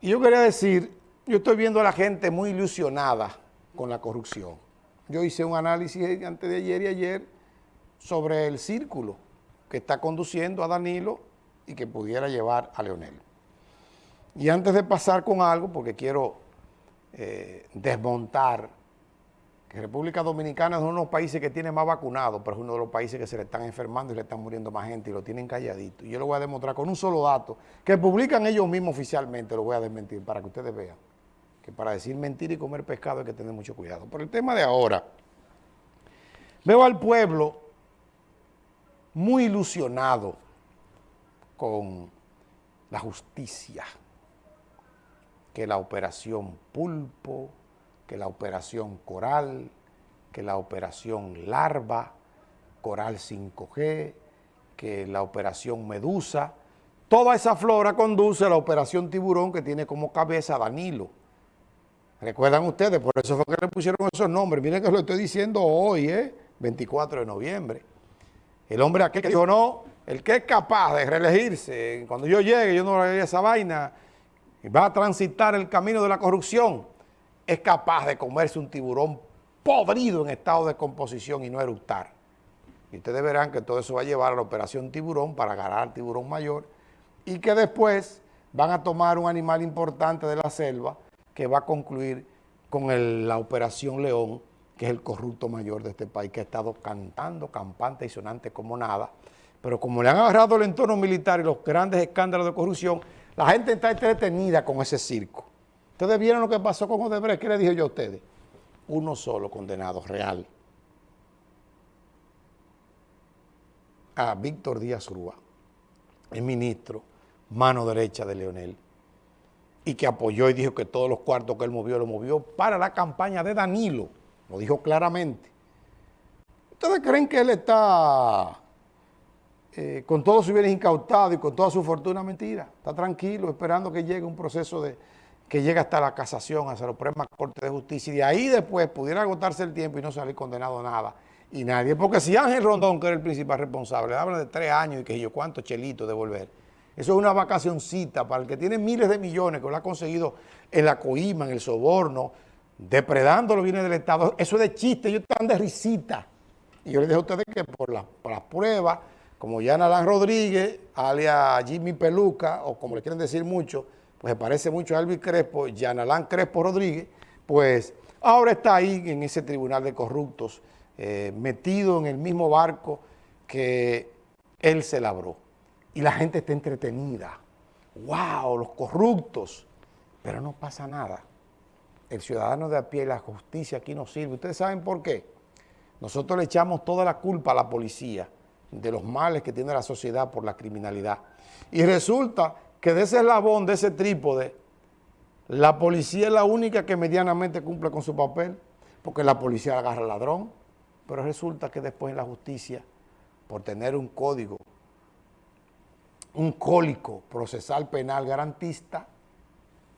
Y yo quería decir, yo estoy viendo a la gente muy ilusionada con la corrupción. Yo hice un análisis antes de ayer y ayer sobre el círculo que está conduciendo a Danilo y que pudiera llevar a Leonel. Y antes de pasar con algo, porque quiero eh, desmontar que República Dominicana es uno de los países que tiene más vacunados, pero es uno de los países que se le están enfermando y le están muriendo más gente y lo tienen calladito. Y yo lo voy a demostrar con un solo dato, que publican ellos mismos oficialmente, lo voy a desmentir para que ustedes vean que para decir mentir y comer pescado hay que tener mucho cuidado. Por el tema de ahora, veo al pueblo muy ilusionado con la justicia, que la operación Pulpo, que la operación Coral, que la operación Larva, Coral 5G, que la operación Medusa, toda esa flora conduce a la operación Tiburón que tiene como cabeza Danilo. ¿Recuerdan ustedes? Por eso fue que le pusieron esos nombres. Miren que lo estoy diciendo hoy, ¿eh? 24 de noviembre. El hombre aquel que dijo, no, el que es capaz de reelegirse, cuando yo llegue, yo no le esa vaina, va a transitar el camino de la corrupción es capaz de comerse un tiburón podrido en estado de composición y no eructar. Y ustedes verán que todo eso va a llevar a la operación tiburón para agarrar al tiburón mayor y que después van a tomar un animal importante de la selva que va a concluir con la operación León, que es el corrupto mayor de este país, que ha estado cantando campante y sonante como nada. Pero como le han agarrado el entorno militar y los grandes escándalos de corrupción, la gente está entretenida con ese circo. Ustedes vieron lo que pasó con Odebrecht, ¿qué le dije yo a ustedes? Uno solo condenado, real. A Víctor Díaz Rúa, el ministro, mano derecha de Leonel, y que apoyó y dijo que todos los cuartos que él movió, lo movió para la campaña de Danilo, lo dijo claramente. ¿Ustedes creen que él está eh, con todos sus bienes incautados y con toda su fortuna? Mentira, está tranquilo, esperando que llegue un proceso de que llega hasta la casación, hasta la Suprema Corte de Justicia, y de ahí después pudiera agotarse el tiempo y no salir condenado a nada. Y nadie, porque si Ángel Rondón, que era el principal responsable, habla de tres años y que yo cuántos chelitos devolver, eso es una vacacioncita para el que tiene miles de millones, que lo ha conseguido en la coima, en el soborno, depredando los bienes del Estado. Eso es de chiste, ellos están de risita. Y yo les dejo a ustedes que por, las pruebas, como Yana Alán Rodríguez, alias Jimmy Peluca, o como le quieren decir mucho, pues se parece mucho a Elvis Crespo, Yanalán Crespo Rodríguez, pues ahora está ahí en ese tribunal de corruptos, eh, metido en el mismo barco que él se labró. Y la gente está entretenida. ¡Wow! Los corruptos. Pero no pasa nada. El ciudadano de a pie, la justicia aquí no sirve. ¿Ustedes saben por qué? Nosotros le echamos toda la culpa a la policía de los males que tiene la sociedad por la criminalidad. Y resulta que de ese eslabón, de ese trípode, la policía es la única que medianamente cumple con su papel, porque la policía agarra al ladrón, pero resulta que después en la justicia, por tener un código, un cólico procesal penal garantista,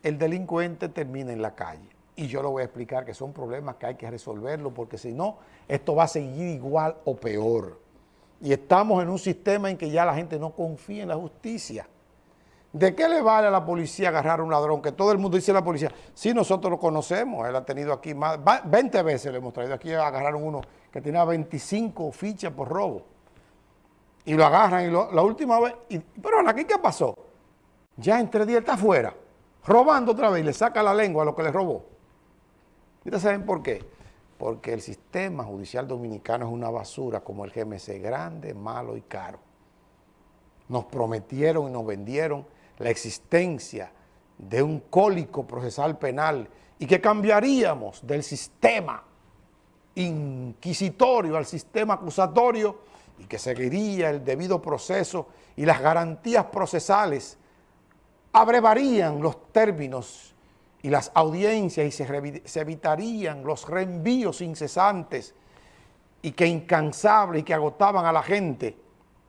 el delincuente termina en la calle. Y yo lo voy a explicar que son problemas que hay que resolverlo, porque si no, esto va a seguir igual o peor. Y estamos en un sistema en que ya la gente no confía en la justicia. ¿De qué le vale a la policía agarrar a un ladrón? Que todo el mundo dice a la policía, sí, nosotros lo conocemos, él ha tenido aquí más, 20 veces le hemos traído aquí, agarraron uno que tenía 25 fichas por robo. Y lo agarran y la última vez, pero aquí ¿qué pasó? Ya entre días está afuera, robando otra vez y le saca la lengua a lo que le robó. ¿Y ustedes saben por qué? Porque el sistema judicial dominicano es una basura como el GMC, grande, malo y caro. Nos prometieron y nos vendieron la existencia de un cólico procesal penal y que cambiaríamos del sistema inquisitorio al sistema acusatorio y que seguiría el debido proceso y las garantías procesales abrevarían los términos y las audiencias y se, se evitarían los reenvíos incesantes y que incansables y que agotaban a la gente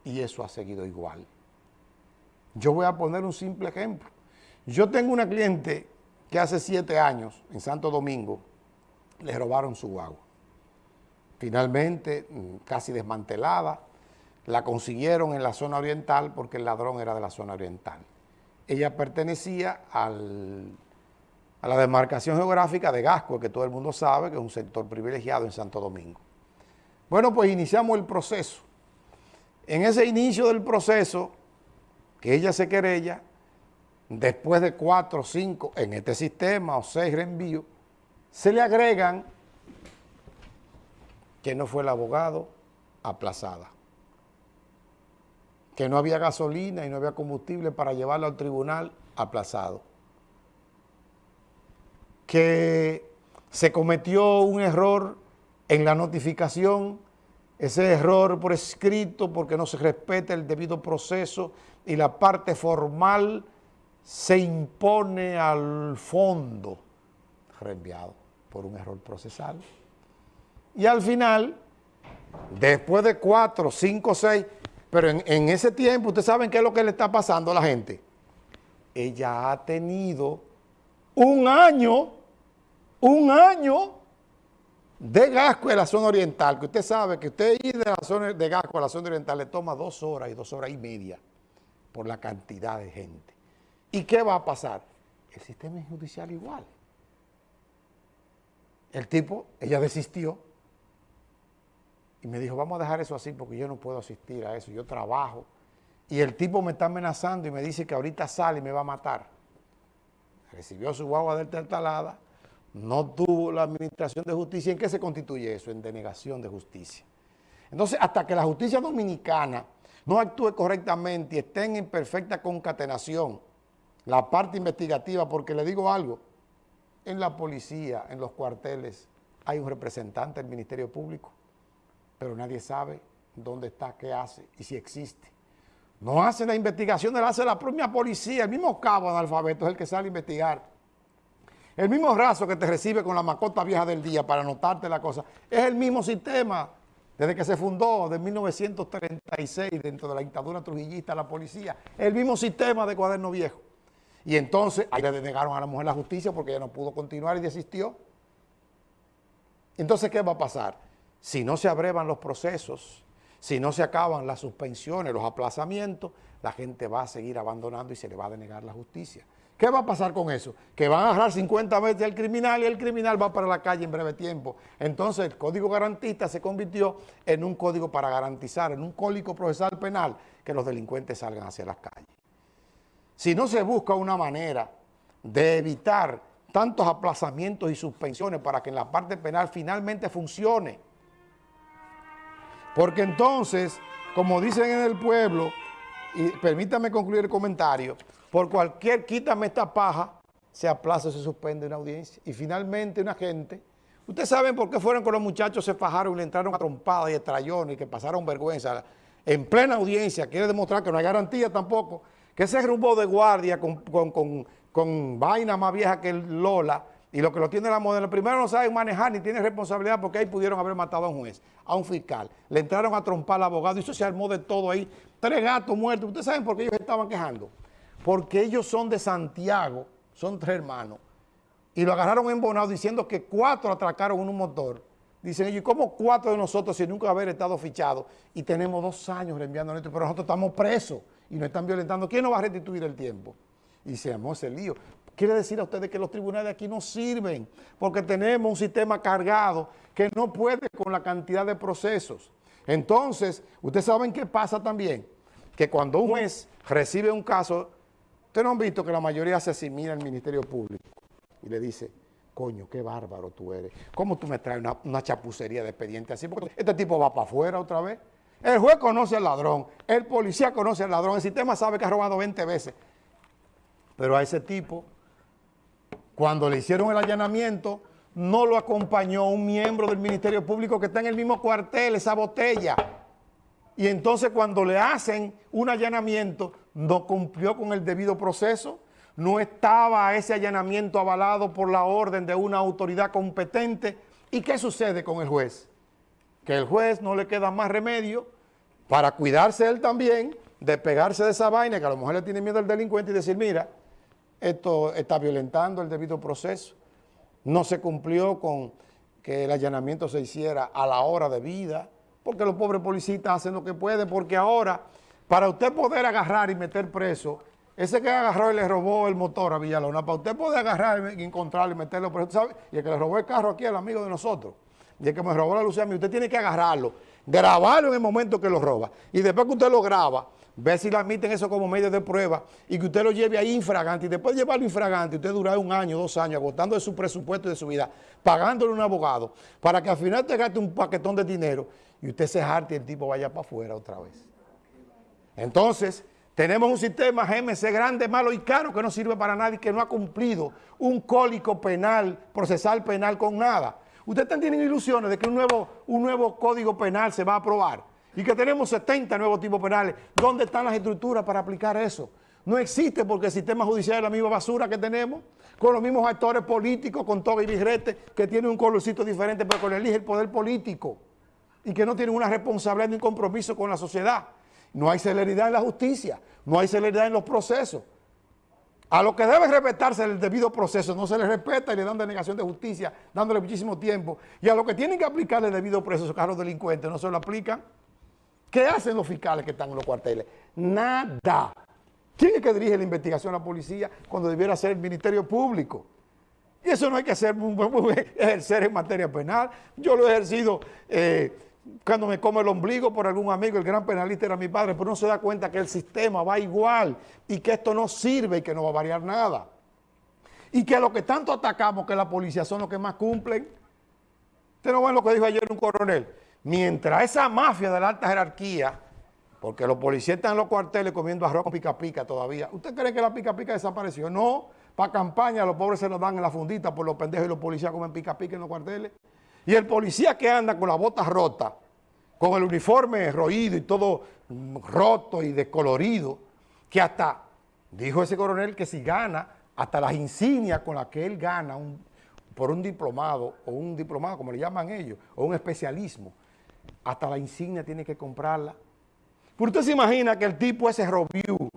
y eso ha seguido igual. Yo voy a poner un simple ejemplo. Yo tengo una cliente que hace siete años en Santo Domingo le robaron su agua. Finalmente, mm, casi desmantelada, la consiguieron en la zona oriental porque el ladrón era de la zona oriental. ella pertenecía al, a la demarcación geográfica de Gasco, que todo el mundo sabe que es un sector privilegiado en Santo Domingo. Bueno, pues iniciamos el proceso. En ese inicio del proceso, que ella se querella, después de cuatro o cinco en este sistema o seis reenvíos, se le agregan que no fue el abogado aplazada, que no había gasolina y no había combustible para llevarlo al tribunal aplazado, que se cometió un error en la notificación, ese error por escrito porque no se respeta el debido proceso y la parte formal se impone al fondo reenviado por un error procesal. Y al final, después de cuatro, cinco, seis, pero en, en ese tiempo, ustedes saben qué es lo que le está pasando a la gente. Ella ha tenido un año, un año de Gasco en la zona oriental, que usted sabe que usted ir de la zona de Gasco a la zona oriental le toma dos horas y dos horas y media por la cantidad de gente. ¿Y qué va a pasar? El sistema judicial igual. El tipo, ella desistió y me dijo, vamos a dejar eso así porque yo no puedo asistir a eso, yo trabajo. Y el tipo me está amenazando y me dice que ahorita sale y me va a matar. Recibió su guagua de talada, no tuvo la administración de justicia. ¿En qué se constituye eso? En denegación de justicia. Entonces, hasta que la justicia dominicana no actúe correctamente y estén en perfecta concatenación, la parte investigativa, porque le digo algo, en la policía, en los cuarteles, hay un representante del Ministerio Público, pero nadie sabe dónde está, qué hace y si existe. No hace la investigación, la hace la propia policía, el mismo cabo analfabeto es el que sale a investigar. El mismo raso que te recibe con la macota vieja del día para anotarte la cosa, es el mismo sistema desde que se fundó, de 1936, dentro de la dictadura trujillista, la policía, el mismo sistema de cuaderno viejo. Y entonces ahí le denegaron a la mujer la justicia porque ella no pudo continuar y desistió. Entonces, ¿qué va a pasar? Si no se abrevan los procesos, si no se acaban las suspensiones, los aplazamientos, la gente va a seguir abandonando y se le va a denegar la justicia. ¿Qué va a pasar con eso? Que van a agarrar 50 veces al criminal y el criminal va para la calle en breve tiempo. Entonces el código garantista se convirtió en un código para garantizar, en un código procesal penal, que los delincuentes salgan hacia las calles. Si no se busca una manera de evitar tantos aplazamientos y suspensiones para que en la parte penal finalmente funcione. Porque entonces, como dicen en el pueblo, y permítame concluir el comentario, por cualquier quítame esta paja, se aplaza, se suspende una audiencia. Y finalmente una gente, ustedes saben por qué fueron con los muchachos, se fajaron y le entraron a trompadas y estrellones y que pasaron vergüenza. En plena audiencia, quiere demostrar que no hay garantía tampoco que ese rumbo de guardia con, vaina más vieja que el Lola y lo que lo tiene la modelo, primero no saben manejar ni tienen responsabilidad porque ahí pudieron haber matado a un juez, a un fiscal. Le entraron a trompar al abogado y eso se armó de todo ahí. Tres gatos muertos. ¿Ustedes saben por qué ellos estaban quejando? Porque ellos son de Santiago, son tres hermanos, y lo agarraron en Bonao diciendo que cuatro atracaron en un motor. Dicen ellos, ¿y cómo cuatro de nosotros sin nunca haber estado fichados? Y tenemos dos años reenviando esto, pero nosotros estamos presos y nos están violentando, ¿quién nos va a restituir el tiempo? Y se llamó ese lío. Quiere decir a ustedes que los tribunales aquí no sirven porque tenemos un sistema cargado que no puede con la cantidad de procesos. Entonces, ustedes saben qué pasa también, que cuando un juez recibe un caso, ustedes no han visto que la mayoría se asimila al Ministerio Público y le dice, coño, qué bárbaro tú eres. ¿Cómo tú me traes una, chapucería de expediente así? Porque este tipo va para afuera otra vez. El juez conoce al ladrón, el policía conoce al ladrón, el sistema sabe que ha robado 20 veces. Pero a ese tipo, cuando le hicieron el allanamiento, no lo acompañó un miembro del Ministerio Público que está en el mismo cuartel, esa botella. Y entonces cuando le hacen un allanamiento, no cumplió con el debido proceso, no estaba ese allanamiento avalado por la orden de una autoridad competente. ¿Y qué sucede con el juez? Que el juez no le queda más remedio para cuidarse él también de pegarse de esa vaina, que a lo mejor le tiene miedo al delincuente y decir, mira, esto está violentando el debido proceso, no se cumplió con que el allanamiento se hiciera a la hora de vida, porque los pobres policías hacen lo que pueden, porque ahora, para usted poder agarrar y meter preso, ese que agarró y le robó el motor a Villalona, para usted puede agarrar y encontrarlo y meterlo, pero ¿sabe? y el que le robó el carro aquí el amigo de nosotros, y el que me robó la luz a mí, usted tiene que agarrarlo, grabarlo en el momento que lo roba, y después que usted lo graba, ver si le admiten eso como medio de prueba y que usted lo lleve ahí infragante y después de llevarlo infragante, usted dura un año, dos años agotando de su presupuesto y de su vida, pagándole un abogado para que al final te gaste un paquetón de dinero y usted se jarte y el tipo vaya para afuera otra vez. Entonces, tenemos un sistema GMC grande, malo y caro que no sirve para nadie, que no ha cumplido un cólico penal, procesal penal con nada. Ustedes tienen ilusiones de que un nuevo, un nuevo código penal se va a aprobar y que tenemos 70 nuevos tipos penales. ¿Dónde están las estructuras para aplicar eso? No existe porque el sistema judicial es la misma basura que tenemos, con los mismos actores políticos, con toga y birrete, que tienen un colorcito diferente, pero con elige el poder político y que no tienen una responsabilidad ni compromiso con la sociedad. No hay celeridad en la justicia, no hay celeridad en los procesos. A lo que debe respetarse el debido proceso no se le respeta y le dan denegación de justicia, dándole muchísimo tiempo. Y a lo que tienen que aplicarle el debido proceso, a los delincuentes, no se lo aplican. ¿Qué hacen los fiscales que están en los cuarteles? Nada. ¿Quién es que dirige la investigación a la policía cuando debiera ser el Ministerio Público? Y eso no hay que hacer, ejercer en materia penal. Yo lo he ejercido eh, cuando me come el ombligo por algún amigo, el gran penalista era mi padre, pero no se da cuenta que el sistema va igual y que esto no sirve y que no va a variar nada. Y que a lo que tanto atacamos, que la policía son los que más cumplen. Usted no ve lo que dijo ayer un coronel mientras esa mafia de la alta jerarquía, porque los policías están en los cuarteles comiendo arroz con pica pica todavía, ¿usted cree que la pica pica desapareció? No, para campaña los pobres se nos dan en la fundita por los pendejos y los policías comen pica pica en los cuarteles. Y el policía que anda con la bota rota, con el uniforme roído y todo roto y descolorido, que hasta, dijo ese coronel, que si gana, hasta las insignias con las que él gana por un diplomado, o un diplomado, como le llaman ellos, o un especialismo, hasta la insignia tiene que comprarla. Pero usted se imagina que el tipo ese Robiu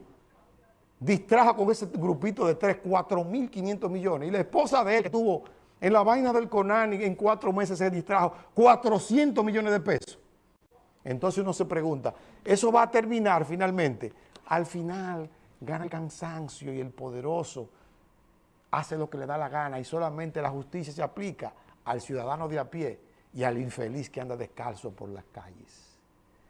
distrajo con ese grupito de 3, 4 mil 500 millones. Y la esposa de él que tuvo en la vaina del Conani en cuatro meses se distrajo 400 millones de pesos. Entonces uno se pregunta, ¿eso va a terminar finalmente? Al final gana el cansancio y el poderoso hace lo que le da la gana y solamente la justicia se aplica al ciudadano de a pie y al infeliz que anda descalzo por las calles.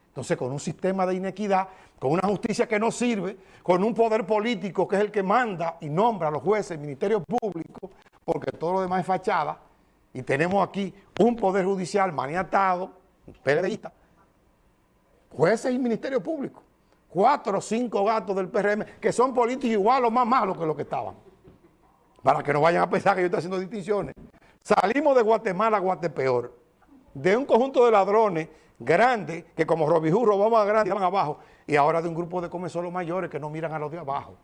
Entonces, con un sistema de inequidad, con una justicia que no sirve, con un poder político que es el que manda y nombra a los jueces, el Ministerio Público, porque todo lo demás es fachada, y tenemos aquí un poder judicial maniatado, PLDista, jueces y Ministerio Público, cuatro o cinco gatos del PRM, que son políticos igual o más malos que los que estaban, para que no vayan a pensar que yo estoy haciendo distinciones. Salimos de Guatemala a Guatepeor, de un conjunto de ladrones grandes, que como Robijú robamos a grandes y van abajo, y ahora de un grupo de comensolos mayores que no miran a los de abajo.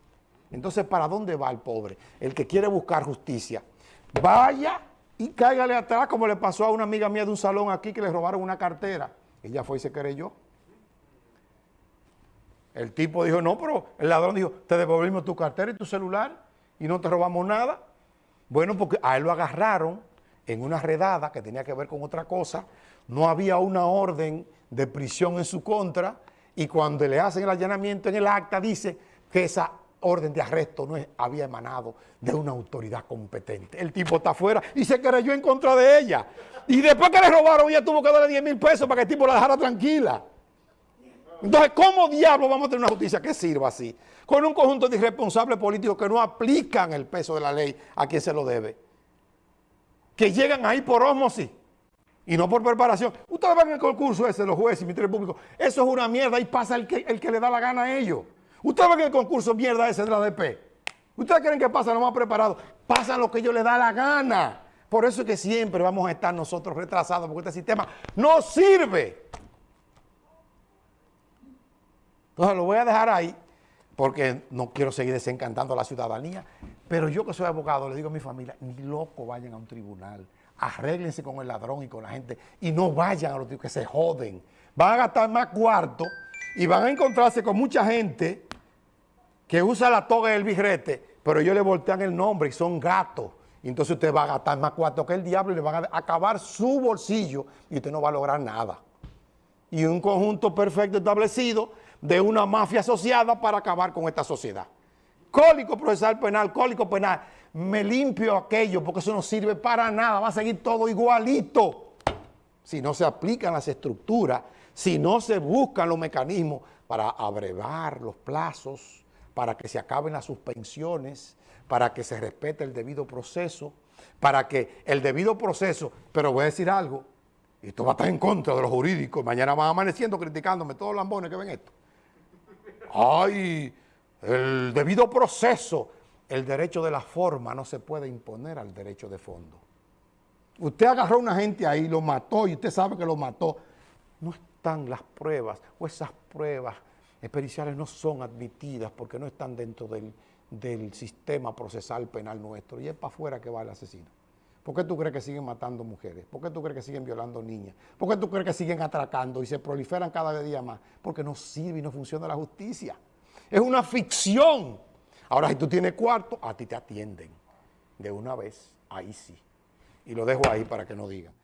Entonces, ¿para dónde va el pobre? El que quiere buscar justicia. Vaya y cáigale atrás, como le pasó a una amiga mía de un salón aquí que le robaron una cartera. Ella fue y se creyó. El tipo dijo, no, pero el ladrón dijo, te devolvimos tu cartera y tu celular y no te robamos nada. Bueno, porque a él lo agarraron en una redada que tenía que ver con otra cosa, no había una orden de prisión en su contra y cuando le hacen el allanamiento en el acta dice que esa orden de arresto no había emanado de una autoridad competente. El tipo está afuera y se creyó en contra de ella. Y después que le robaron, ella tuvo que darle 10 mil pesos para que el tipo la dejara tranquila. Entonces, ¿cómo diablos vamos a tener una justicia que sirva así? Con un conjunto de irresponsables políticos que no aplican el peso de la ley a quien se lo debe que llegan ahí por osmosis y no por preparación. Ustedes ven el concurso ese los jueces y ministerios públicos, eso es una mierda y pasa el que, el que le da la gana a ellos. Ustedes ven el concurso mierda ese de la DP. Ustedes creen que pasa lo más preparado, pasa lo que ellos les da la gana. Por eso es que siempre vamos a estar nosotros retrasados, porque este sistema no sirve. Entonces lo voy a dejar ahí, porque no quiero seguir desencantando a la ciudadanía. Pero yo que soy abogado, le digo a mi familia, ni loco vayan a un tribunal. Arréglense con el ladrón y con la gente y no vayan a los que se joden. Van a gastar más cuarto y van a encontrarse con mucha gente que usa la toga y el birrete, pero ellos le voltean el nombre y son gatos. Entonces usted va a gastar más cuarto que el diablo y le van a acabar su bolsillo y usted no va a lograr nada. Y un conjunto perfecto establecido de una mafia asociada para acabar con esta sociedad Código procesal penal, código penal. Me limpio aquello porque eso no sirve para nada, va a seguir todo igualito. Si no se aplican las estructuras, si no se buscan los mecanismos para abrevar los plazos, para que se acaben las suspensiones, para que se respete el debido proceso, para que el debido proceso, pero voy a decir algo, y esto va a estar en contra de los jurídicos, mañana van amaneciendo criticándome todos los lambones que ven esto. Ay, el debido proceso, el derecho de la forma no se puede imponer al derecho de fondo. Usted agarró a una gente ahí, lo mató y usted sabe que lo mató. No están las pruebas o esas pruebas periciales no son admitidas porque no están dentro del, del sistema procesal penal nuestro y es para afuera que va el asesino. ¿Por qué tú crees que siguen matando mujeres? ¿Por qué tú crees que siguen violando niñas? ¿Por qué tú crees que siguen atracando y se proliferan cada día más? Porque no sirve y no funciona la justicia. Es una ficción. Ahora, si tú tienes cuarto, a ti te atienden. De una vez, ahí sí. Y lo dejo ahí para que no digan.